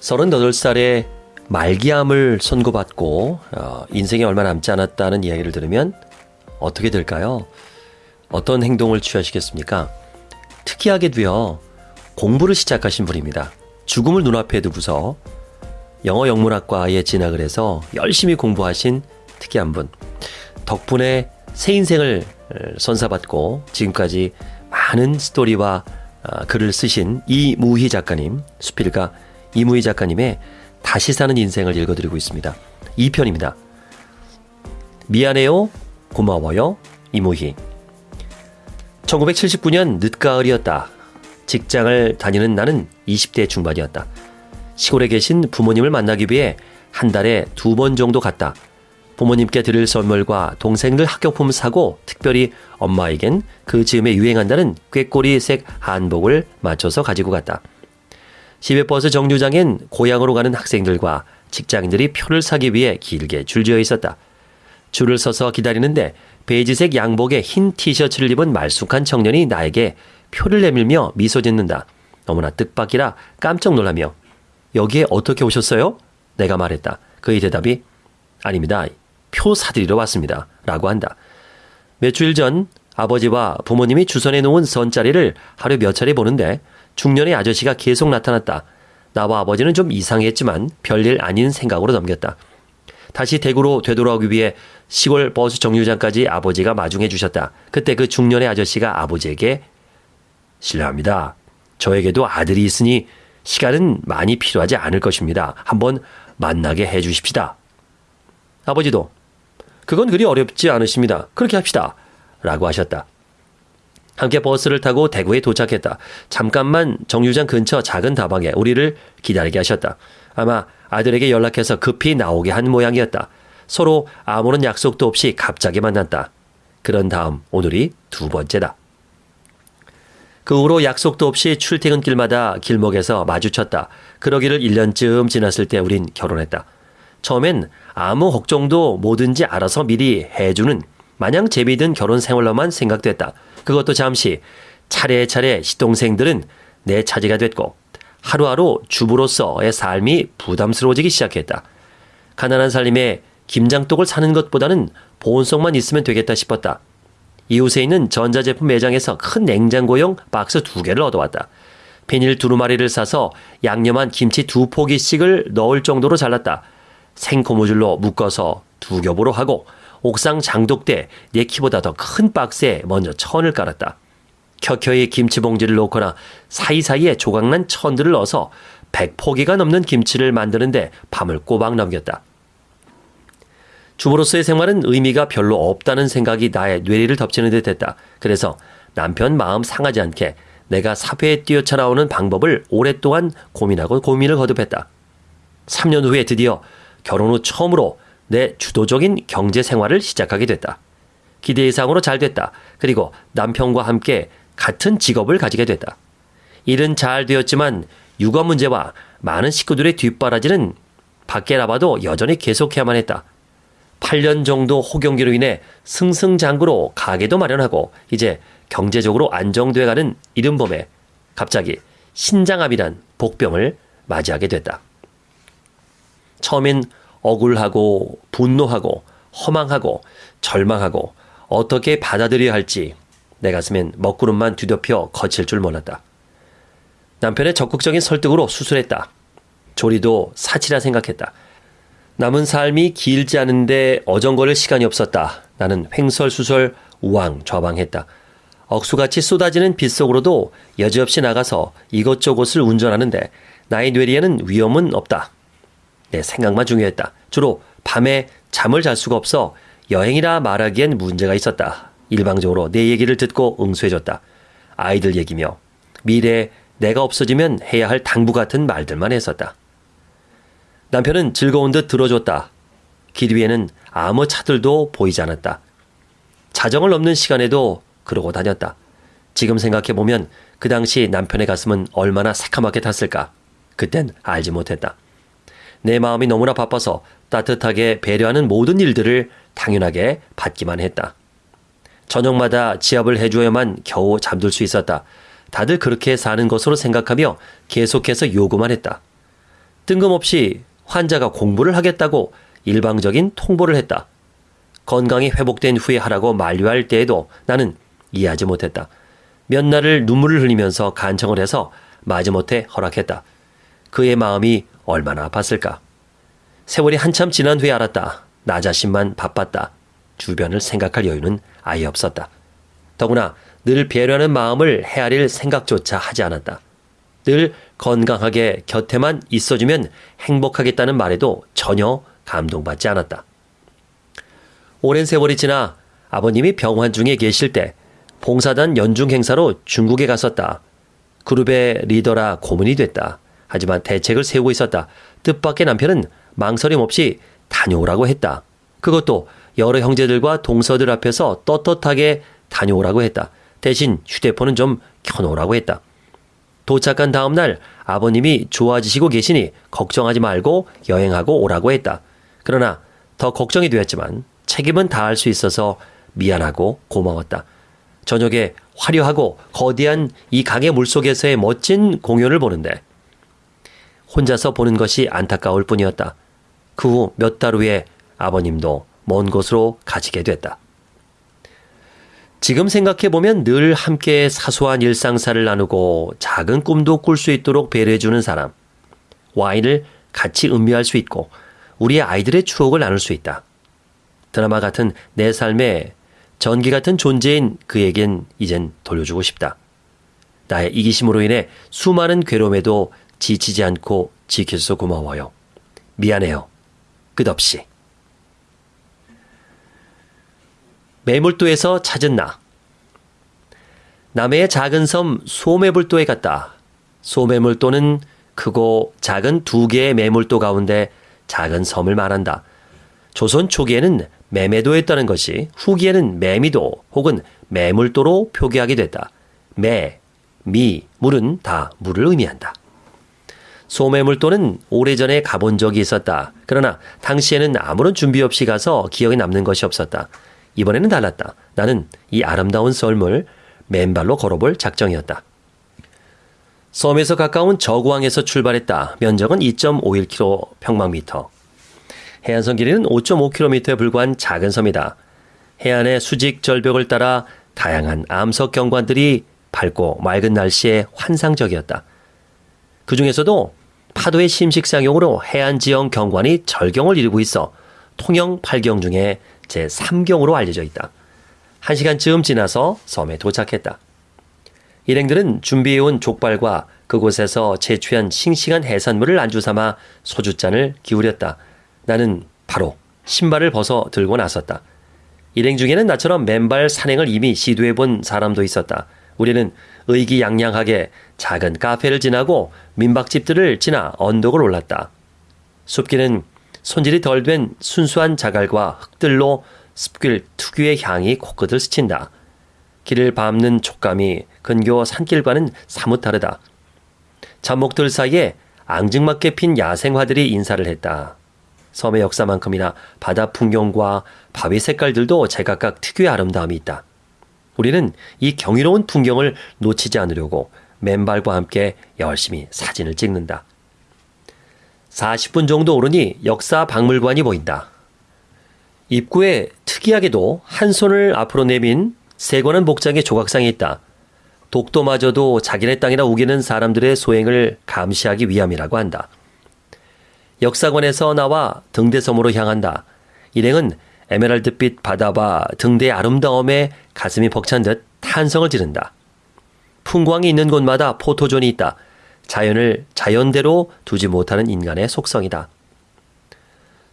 38살에 말기암을 선고받고 어, 인생에 얼마 남지 않았다는 이야기를 들으면 어떻게 될까요? 어떤 행동을 취하시겠습니까? 특이하게도요, 공부를 시작하신 분입니다. 죽음을 눈앞에 두고서 영어 영문학과에 진학을 해서 열심히 공부하신 특이한 분. 덕분에 새 인생을 선사받고 지금까지 많은 스토리와 어, 글을 쓰신 이무희 작가님, 수필가 이무희 작가님의 다시 사는 인생을 읽어드리고 있습니다. 2편입니다. 미안해요, 고마워요, 이무희. 1979년 늦가을이었다. 직장을 다니는 나는 20대 중반이었다. 시골에 계신 부모님을 만나기 위해 한 달에 두 번 정도 갔다. 부모님께 드릴 선물과 동생들 학교품 사고 특별히 엄마에겐 그 즈음에 유행한다는 꾀꼬리색 한복을 맞춰서 가지고 갔다. 시외버스 정류장엔 고향으로 가는 학생들과 직장인들이 표를 사기 위해 길게 줄지어 있었다. 줄을 서서 기다리는데 베이지색 양복에 흰 티셔츠를 입은 말쑥한 청년이 나에게 표를 내밀며 미소 짓는다. 너무나 뜻밖이라 깜짝 놀라며 여기에 어떻게 오셨어요? 내가 말했다. 그의 대답이 아닙니다. 표 사드리러 왔습니다. 라고 한다. 며칠 전 아버지와 부모님이 주선해 놓은 선자리를 하루 몇 차례 보는데 중년의 아저씨가 계속 나타났다. 나와 아버지는 좀 이상했지만 별일 아닌 생각으로 넘겼다. 다시 대구로 되돌아오기 위해 시골 버스 정류장까지 아버지가 마중해 주셨다. 그때 그 중년의 아저씨가 아버지에게 실례합니다. 저에게도 아들이 있으니 시간은 많이 필요하지 않을 것입니다. 한번 만나게 해 주십시다. 아버지도 그건 그리 어렵지 않으십니다. 그렇게 합시다. 라고 하셨다. 함께 버스를 타고 대구에 도착했다. 잠깐만 정류장 근처 작은 다방에 우리를 기다리게 하셨다. 아마 아들에게 연락해서 급히 나오게 한 모양이었다. 서로 아무런 약속도 없이 갑자기 만났다. 그런 다음 오늘이 두 번째다. 그 후로 약속도 없이 출퇴근길마다 길목에서 마주쳤다. 그러기를 1년쯤 지났을 때 우린 결혼했다. 처음엔 아무 걱정도 뭐든지 알아서 미리 해주는 마냥 재미든 결혼 생활로만 생각됐다. 그것도 잠시 차례차례 시동생들은 내 차지가 됐고 하루하루 주부로서의 삶이 부담스러워지기 시작했다. 가난한 살림에 김장떡을 사는 것보다는 보온성만 있으면 되겠다 싶었다. 이웃에 있는 전자제품 매장에서 큰 냉장고용 박스 두 개를 얻어왔다. 비닐 두루마리를 사서 양념한 김치 두 포기씩을 넣을 정도로 잘랐다. 생고무줄로 묶어서 두 겹으로 하고 옥상 장독대 내 키보다 더 큰 박스에 먼저 천을 깔았다. 켜켜이 김치 봉지를 놓거나 사이사이에 조각난 천들을 넣어서 100포기가 넘는 김치를 만드는데 밤을 꼬박 넘겼다. 주부로서의 생활은 의미가 별로 없다는 생각이 나의 뇌리를 덮치는 듯 했다. 그래서 남편 마음 상하지 않게 내가 사회에 뛰어쳐나오는 방법을 오랫동안 고민하고 고민을 거듭했다. 3년 후에 드디어 결혼 후 처음으로 내 주도적인 경제 생활을 시작하게 됐다. 기대 이상으로 잘 됐다. 그리고 남편과 함께 같은 직업을 가지게 됐다. 일은 잘 되었지만 육아 문제와 많은 식구들의 뒷바라지는 밖에 나봐도 여전히 계속해야만 했다. 8년 정도 호경기로 인해 승승장구로 가게도 마련하고 이제 경제적으로 안정돼가는 이른봄에 갑자기 신장암이란 복병을 맞이하게 됐다. 처음엔 억울하고 분노하고 허망하고 절망하고 어떻게 받아들여야 할지 내 가슴엔 먹구름만 뒤덮여 거칠 줄 몰랐다. 남편의 적극적인 설득으로 수술했다. 조리도 사치라 생각했다. 남은 삶이 길지 않은데 어정거릴 시간이 없었다. 나는 횡설수설 우왕좌왕했다. 억수같이 쏟아지는 빗 속으로도 여지없이 나가서 이것저것을 운전하는데 나의 뇌리에는 위험은 없다. 내 생각만 중요했다. 주로 밤에 잠을 잘 수가 없어 여행이라 말하기엔 문제가 있었다. 일방적으로 내 얘기를 듣고 응수해줬다. 아이들 얘기며 미래에 내가 없어지면 해야 할 당부 같은 말들만 했었다. 남편은 즐거운 듯 들어줬다. 길 위에는 아무 차들도 보이지 않았다. 자정을 넘는 시간에도 그러고 다녔다. 지금 생각해보면 그 당시 남편의 가슴은 얼마나 새카맣게 탔을까. 그땐 알지 못했다. 내 마음이 너무나 바빠서 따뜻하게 배려하는 모든 일들을 당연하게 받기만 했다. 저녁마다 지압을 해줘야만 겨우 잠들 수 있었다. 다들 그렇게 사는 것으로 생각하며 계속해서 요구만 했다. 뜬금없이 환자가 공부를 하겠다고 일방적인 통보를 했다. 건강이 회복된 후에 하라고 만류할 때에도 나는 이해하지 못했다. 몇 날을 눈물을 흘리면서 간청을 해서 마지못해 허락했다. 그의 마음이 얼마나 아팠을까. 세월이 한참 지난 후에 알았다. 나 자신만 바빴다. 주변을 생각할 여유는 아예 없었다. 더구나 늘 배려하는 마음을 헤아릴 생각조차 하지 않았다. 늘 건강하게 곁에만 있어주면 행복하겠다는 말에도 전혀 감동받지 않았다. 오랜 세월이 지나 아버님이 병환 중에 계실 때 봉사단 연중 행사로 중국에 갔었다. 그룹의 리더라 고문이 됐다. 하지만 대책을 세우고 있었다. 뜻밖의 남편은 망설임 없이 다녀오라고 했다. 그것도 여러 형제들과 동서들 앞에서 떳떳하게 다녀오라고 했다. 대신 휴대폰은 좀 켜놓으라고 했다. 도착한 다음 날 아버님이 좋아지시고 계시니 걱정하지 말고 여행하고 오라고 했다. 그러나 더 걱정이 되었지만 책임은 다할 수 있어서 미안하고 고마웠다. 저녁에 화려하고 거대한 이 강의 물속에서의 멋진 공연을 보는데 혼자서 보는 것이 안타까울 뿐이었다. 그 후 몇 달 후에 아버님도 먼 곳으로 가시게 됐다. 지금 생각해보면 늘 함께 사소한 일상사를 나누고 작은 꿈도 꿀 수 있도록 배려해주는 사람. 와인을 같이 음미할 수 있고 우리의 아이들의 추억을 나눌 수 있다. 드라마 같은 내 삶의 전기 같은 존재인 그에겐 이젠 돌려주고 싶다. 나의 이기심으로 인해 수많은 괴로움에도 지치지 않고 지켜줘서 고마워요. 미안해요. 끝없이. 매물도에서 찾은 나. 남해의 작은 섬 소매불도에 갔다. 소매물도는 크고 작은 두 개의 매물도 가운데 작은 섬을 말한다. 조선 초기에는 매매도였다는 것이 후기에는 매미도 혹은 매물도로 표기하게 됐다. 매, 미, 물은 다 물을 의미한다. 소매물도는 오래전에 가본 적이 있었다. 그러나 당시에는 아무런 준비 없이 가서 기억에 남는 것이 없었다. 이번에는 달랐다. 나는 이 아름다운 썰물 맨발로 걸어볼 작정이었다. 섬에서 가까운 저구항에서 출발했다. 면적은 2.51km 평방미터. 해안선 길이는 5.5km에 불과한 작은 섬이다. 해안의 수직 절벽을 따라 다양한 암석 경관들이 밝고 맑은 날씨에 환상적이었다. 그 중에서도 파도의 심식상용으로 해안 지형 경관이 절경을 이루고 있어 통영 8경 중에 제3경으로 알려져 있다. 한 시간쯤 지나서 섬에 도착했다. 일행들은 준비해온 족발과 그곳에서 채취한 싱싱한 해산물을 안주 삼아 소주잔을 기울였다. 나는 바로 신발을 벗어 들고 나섰다. 일행 중에는 나처럼 맨발 산행을 이미 시도해 본 사람도 있었다. 우리는 의기양양하게 작은 카페를 지나고 민박집들을 지나 언덕을 올랐다. 숲길은 손질이 덜 된 순수한 자갈과 흙들로 습길 특유의 향이 코끝을 스친다. 길을 밟는 촉감이 근교 산길과는 사뭇 다르다. 잡목들 사이에 앙증맞게 핀 야생화들이 인사를 했다. 섬의 역사만큼이나 바다 풍경과 바위 색깔들도 제각각 특유의 아름다움이 있다. 우리는 이 경이로운 풍경을 놓치지 않으려고 맨발과 함께 열심히 사진을 찍는다. 40분 정도 오르니 역사 박물관이 보인다. 입구에 특이하게도 한 손을 앞으로 내민 세관한 복장의 조각상이 있다. 독도마저도 자기네 땅이라 우기는 사람들의 소행을 감시하기 위함이라고 한다. 역사관에서 나와 등대섬으로 향한다. 일행은 에메랄드빛 바다와 등대의 아름다움에 가슴이 벅찬 듯 탄성을 지른다. 풍광이 있는 곳마다 포토존이 있다. 자연을 자연대로 두지 못하는 인간의 속성이다.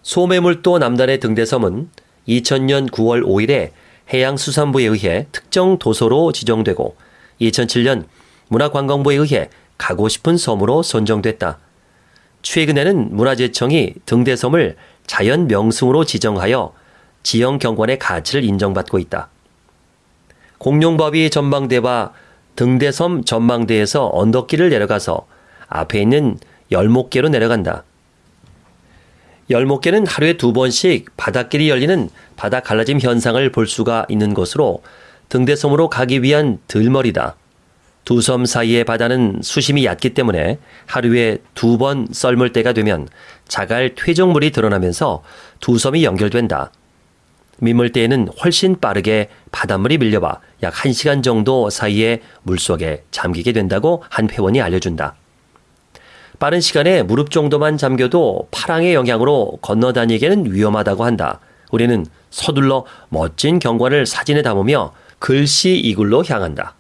소매물도 남단의 등대섬은 2000년 9월 5일에 해양수산부에 의해 특정 도서로 지정되고 2007년 문화관광부에 의해 가고 싶은 섬으로 선정됐다. 최근에는 문화재청이 등대섬을 자연 명승으로 지정하여 지형 경관의 가치를 인정받고 있다. 공룡바위 전망대와 등대섬 전망대에서 언덕길을 내려가서 앞에 있는 열목계로 내려간다. 열목계는 하루에 두 번씩 바닷길이 열리는 바다 갈라짐 현상을 볼 수가 있는 곳으로 등대섬으로 가기 위한 들머리다. 두 섬 사이의 바다는 수심이 얕기 때문에 하루에 두 번 썰물 때가 되면 자갈 퇴적물이 드러나면서 두 섬이 연결된다. 민물 때에는 훨씬 빠르게 바닷물이 밀려와 약 1시간 정도 사이에 물속에 잠기게 된다고 한 회원이 알려준다. 빠른 시간에 무릎 정도만 잠겨도 파랑의 영향으로 건너다니기에는 위험하다고 한다. 우리는 서둘러 멋진 경관을 사진에 담으며 글씨 이굴로 향한다.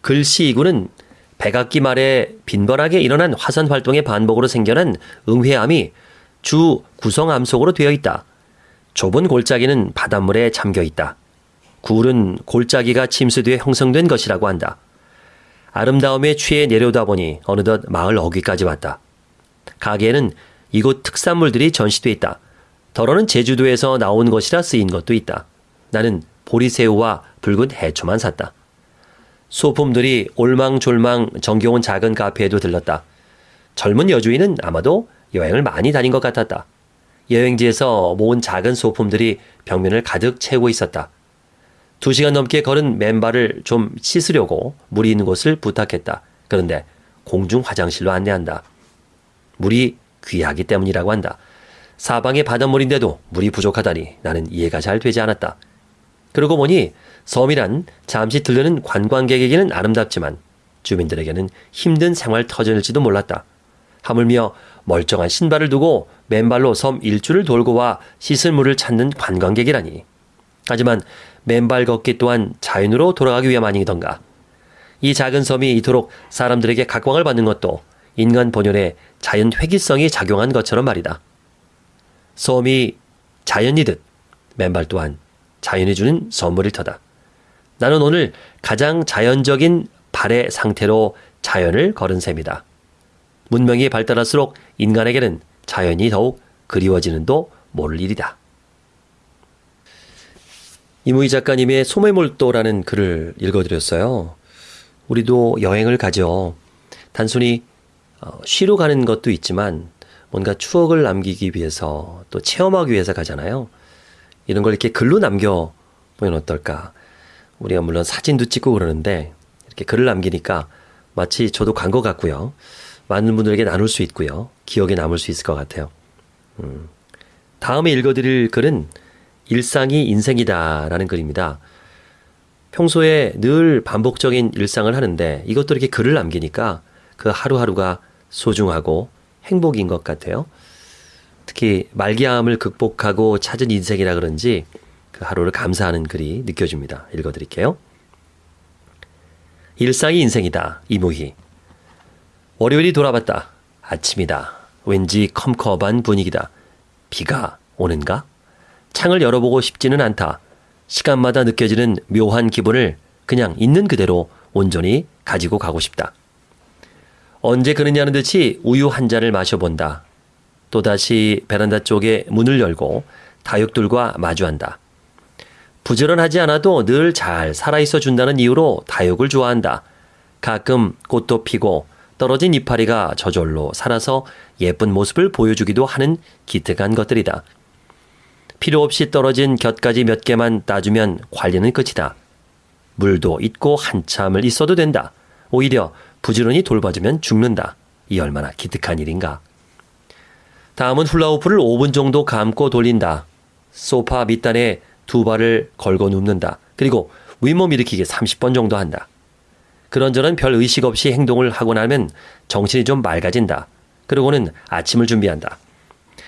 글씨 이굴은 백악기 말에 빈번하게 일어난 화산 활동의 반복으로 생겨난 응회암이 주 구성암 속으로 되어 있다. 좁은 골짜기는 바닷물에 잠겨 있다. 굴은 골짜기가 침수돼 형성된 것이라고 한다. 아름다움에 취해 내려오다 보니 어느덧 마을 어귀까지 왔다. 가게에는 이곳 특산물들이 전시돼 있다. 덜어는 제주도에서 나온 것이라 쓰인 것도 있다. 나는 보리새우와 붉은 해초만 샀다. 소품들이 올망졸망 정겨운 작은 카페에도 들렀다. 젊은 여주인은 아마도 여행을 많이 다닌 것 같았다. 여행지에서 모은 작은 소품들이 벽면을 가득 채우고 있었다. 두 시간 넘게 걸은 맨발을 좀 씻으려고 물이 있는 곳을 부탁했다. 그런데 공중 화장실로 안내한다. 물이 귀하기 때문이라고 한다. 사방에 바닷물인데도 물이 부족하다니 나는 이해가 잘 되지 않았다. 그러고 보니 섬이란 잠시 들르는 관광객에게는 아름답지만 주민들에게는 힘든 생활 터전일지도 몰랐다. 하물며 멀쩡한 신발을 두고 맨발로 섬 일주를 돌고 와 씻을 물을 찾는 관광객이라니. 하지만 맨발 걷기 또한 자연으로 돌아가기 위함 아니던가. 이 작은 섬이 이토록 사람들에게 각광을 받는 것도 인간 본연의 자연 회기성이 작용한 것처럼 말이다. 섬이 자연이듯 맨발 또한 자연이 주는 선물일 터다. 나는 오늘 가장 자연적인 발의 상태로 자연을 걸은 셈이다. 문명이 발달할수록 인간에게는 자연이 더욱 그리워지는 도 모를 일이다. 이무희 작가님의 소매몰도라는 글을 읽어드렸어요. 우리도 여행을 가죠. 단순히 어, 쉬러 가는 것도 있지만 뭔가 추억을 남기기 위해서 또 체험하기 위해서 가잖아요. 이런 걸 이렇게 글로 남겨 보면 어떨까? 우리가 물론 사진도 찍고 그러는데 이렇게 글을 남기니까 마치 저도 간 것 같고요. 많은 분들에게 나눌 수 있고요. 기억에 남을 수 있을 것 같아요. 음. 다음에 읽어드릴 글은 일상이 인생이다 라는 글입니다. 평소에 늘 반복적인 일상을 하는데 이것도 이렇게 글을 남기니까 그 하루하루가 소중하고 행복인 것 같아요. 특히 말기암을 극복하고 찾은 인생이라 그런지 그 하루를 감사하는 글이 느껴집니다. 읽어드릴게요. 일상이 인생이다. 이무희. 월요일이 돌아봤다. 아침이다. 왠지 컴컴한 분위기다. 비가 오는가? 창을 열어보고 싶지는 않다. 시간마다 느껴지는 묘한 기분을 그냥 있는 그대로 온전히 가지고 가고 싶다. 언제 그러냐는 듯이 우유 한 잔을 마셔본다. 또다시 베란다 쪽에 문을 열고 다육들과 마주한다. 부지런하지 않아도 늘 잘 살아있어 준다는 이유로 다육을 좋아한다. 가끔 꽃도 피고 떨어진 이파리가 저절로 살아서 예쁜 모습을 보여주기도 하는 기특한 것들이다. 필요 없이 떨어진 곁가지 몇 개만 따주면 관리는 끝이다. 물도 있고 한참을 있어도 된다. 오히려 부지런히 돌봐주면 죽는다. 이 얼마나 기특한 일인가. 다음은 훌라후프를 5분 정도 감고 돌린다. 소파 밑단에 두 발을 걸고 눕는다. 그리고 윗몸 일으키기 30번 정도 한다. 그런저런 별 의식 없이 행동을 하고 나면 정신이 좀 맑아진다. 그러고는 아침을 준비한다.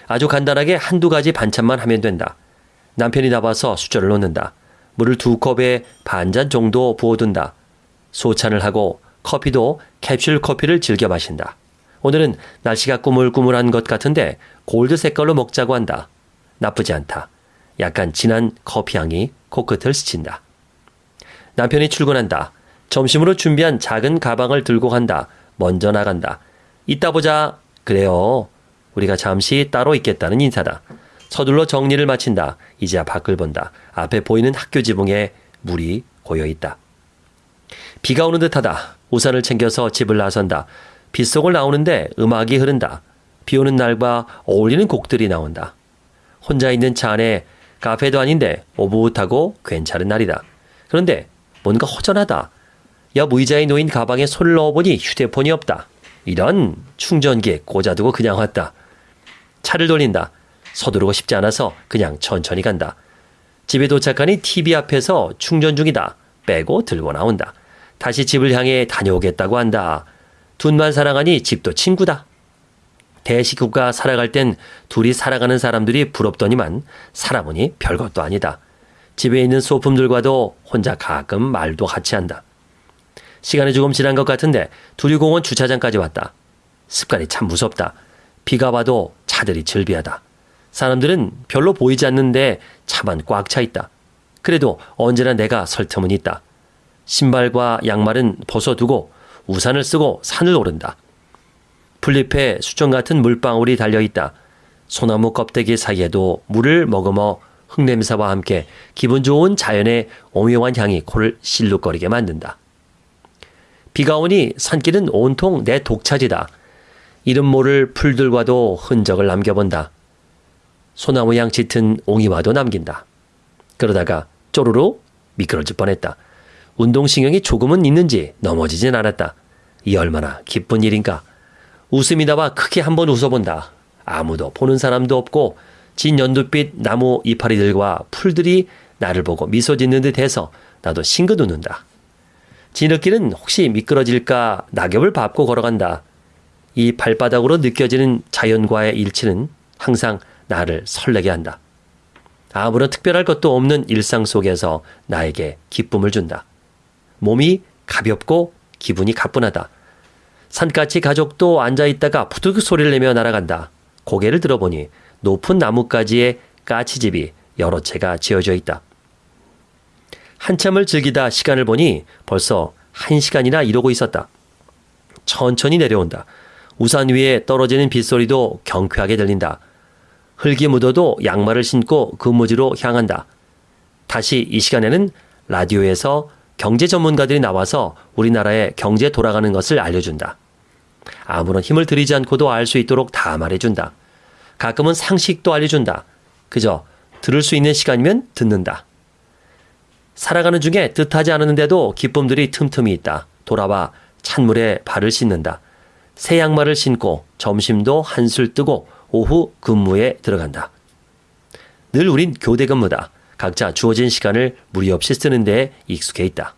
아주 간단하게 한두 가지 반찬만 하면 된다. 남편이 나와서 수저를 놓는다. 물을 두 컵에 반 잔 정도 부어둔다. 소찬을 하고 커피도 캡슐 커피를 즐겨 마신다. 오늘은 날씨가 꾸물꾸물한 것 같은데 골드 색깔로 먹자고 한다. 나쁘지 않다. 약간 진한 커피향이 코끝을 스친다. 남편이 출근한다. 점심으로 준비한 작은 가방을 들고 간다. 먼저 나간다. 이따 보자. 그래요. 우리가 잠시 따로 있겠다는 인사다. 서둘러 정리를 마친다. 이제야 밖을 본다. 앞에 보이는 학교 지붕에 물이 고여 있다. 비가 오는 듯하다. 우산을 챙겨서 집을 나선다. 빗속을 나오는데 음악이 흐른다. 비 오는 날과 어울리는 곡들이 나온다. 혼자 있는 차 안에 카페도 아닌데 오붓하고 괜찮은 날이다. 그런데 뭔가 허전하다. 옆 의자에 놓인 가방에 손을 넣어보니 휴대폰이 없다. 이런 충전기에 꽂아두고 그냥 왔다. 차를 돌린다. 서두르고 싶지 않아서 그냥 천천히 간다. 집에 도착하니 TV 앞에서 충전 중이다. 빼고 들고 나온다. 다시 집을 향해 다녀오겠다고 한다. 둘만 사랑하니 집도 친구다. 대식구가 살아갈 땐 둘이 살아가는 사람들이 부럽더니만 살아보니 별것도 아니다. 집에 있는 소품들과도 혼자 가끔 말도 같이 한다. 시간이 조금 지난 것 같은데 두리공원 주차장까지 왔다. 습관이 참 무섭다. 비가 와도 차들이 즐비하다. 사람들은 별로 보이지 않는데 차만 꽉 차 있다. 그래도 언제나 내가 설 틈은 있다. 신발과 양말은 벗어두고 우산을 쓰고 산을 오른다. 풀잎에 수정 같은 물방울이 달려 있다. 소나무 껍데기 사이에도 물을 머금어 흙냄새와 함께 기분 좋은 자연의 오묘한 향이 코를 실룩거리게 만든다. 비가 오니 산길은 온통 내 독차지다. 이름 모를 풀들과도 흔적을 남겨본다. 소나무 양 짙은 옹이와도 남긴다. 그러다가 쪼르르 미끄러질 뻔했다. 운동신경이 조금은 있는지 넘어지진 않았다. 이 얼마나 기쁜 일인가. 웃음이 나와 크게 한번 웃어본다. 아무도 보는 사람도 없고 진 연두빛 나무 이파리들과 풀들이 나를 보고 미소 짓는 듯 해서 나도 싱긋 웃는다. 지느끼는 혹시 미끄러질까 낙엽을 밟고 걸어간다. 이 발바닥으로 느껴지는 자연과의 일치는 항상 나를 설레게 한다. 아무런 특별할 것도 없는 일상 속에서 나에게 기쁨을 준다. 몸이 가볍고 기분이 가뿐하다. 산까치 가족도 앉아있다가 푸득 소리를 내며 날아간다. 고개를 들어보니 높은 나뭇가지에 까치집이 여러 채가 지어져 있다. 한참을 즐기다 시간을 보니 벌써 한 시간이나 이러고 있었다. 천천히 내려온다. 우산 위에 떨어지는 빗소리도 경쾌하게 들린다. 흙이 묻어도 양말을 신고 근무지로 향한다. 다시 이 시간에는 라디오에서 경제 전문가들이 나와서 우리나라의 경제 돌아가는 것을 알려준다. 아무런 힘을 들이지 않고도 알 수 있도록 다 말해준다. 가끔은 상식도 알려준다. 그저 들을 수 있는 시간이면 듣는다. 살아가는 중에 뜻하지 않았는데도 기쁨들이 틈틈이 있다. 돌아와 찬물에 발을 씻는다. 새 양말을 신고 점심도 한술 뜨고 오후 근무에 들어간다. 늘 우린 교대 근무다. 각자 주어진 시간을 무리 없이 쓰는 데 익숙해 있다.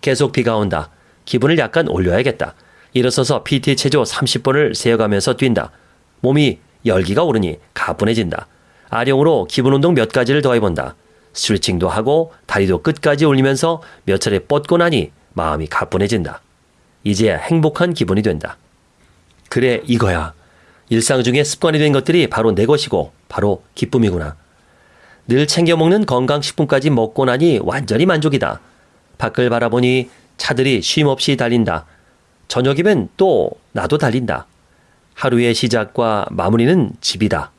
계속 비가 온다. 기분을 약간 올려야겠다. 일어서서 PT 체조 30번을 세어가면서 뛴다. 몸이 열기가 오르니 가뿐해진다. 아령으로 기분 운동 몇 가지를 더해본다. 스트레칭도 하고 다리도 끝까지 올리면서 몇 차례 뻗고 나니 마음이 가뿐해진다. 이제 행복한 기분이 된다. 그래, 이거야. 일상 중에 습관이 된 것들이 바로 내 것이고 바로 기쁨이구나. 늘 챙겨 먹는 건강식품까지 먹고 나니 완전히 만족이다. 밖을 바라보니 차들이 쉼 없이 달린다. 저녁이면 또 나도 달린다. 하루의 시작과 마무리는 집이다.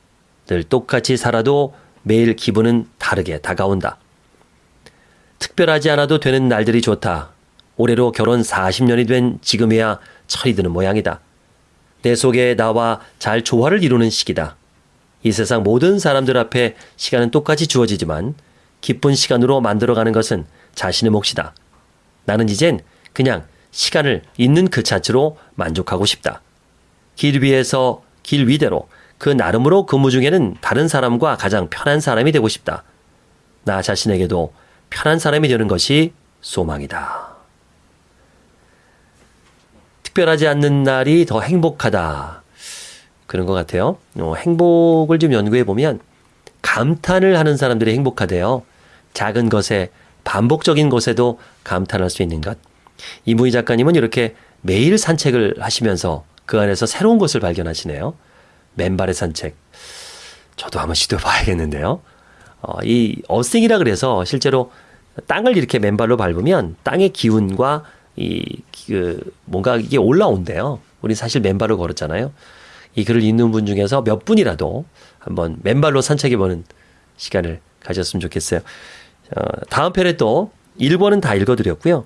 늘 똑같이 살아도 매일 기분은 다르게 다가온다. 특별하지 않아도 되는 날들이 좋다. 올해로 결혼 40년이 된 지금이야 철이 드는 모양이다. 내 속에 나와 잘 조화를 이루는 시기다. 이 세상 모든 사람들 앞에 시간은 똑같이 주어지지만 기쁜 시간으로 만들어가는 것은 자신의 몫이다. 나는 이젠 그냥 시간을 있는 그 자체로 만족하고 싶다. 길 위에서 길 위대로 그 나름으로 근무 중에는 다른 사람과 가장 편한 사람이 되고 싶다. 나 자신에게도 편한 사람이 되는 것이 소망이다. 특별하지 않는 날이 더 행복하다. 그런 것 같아요. 어, 행복을 좀 연구해 보면 감탄을 하는 사람들이 행복하대요. 작은 것에 반복적인 것에도 감탄할 수 있는 것. 이무희 작가님은 이렇게 매일 산책을 하시면서 그 안에서 새로운 것을 발견하시네요. 맨발의 산책. 저도 한번 시도해 봐야겠는데요. 어, 이 어생이라 그래서 실제로 땅을 이렇게 맨발로 밟으면 땅의 기운과 이, 그, 뭔가 이게 올라온대요. 우리 사실 맨발로 걸었잖아요. 이 글을 읽는 분 중에서 몇 분이라도 한번 맨발로 산책해 보는 시간을 가졌으면 좋겠어요. 어, 다음 편에 또 1권은 다 읽어드렸고요.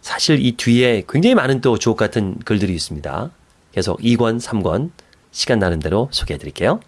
사실 이 뒤에 굉장히 많은 또 주옥 같은 글들이 있습니다. 계속 2권, 3권 시간 나는 대로 소개해 드릴게요.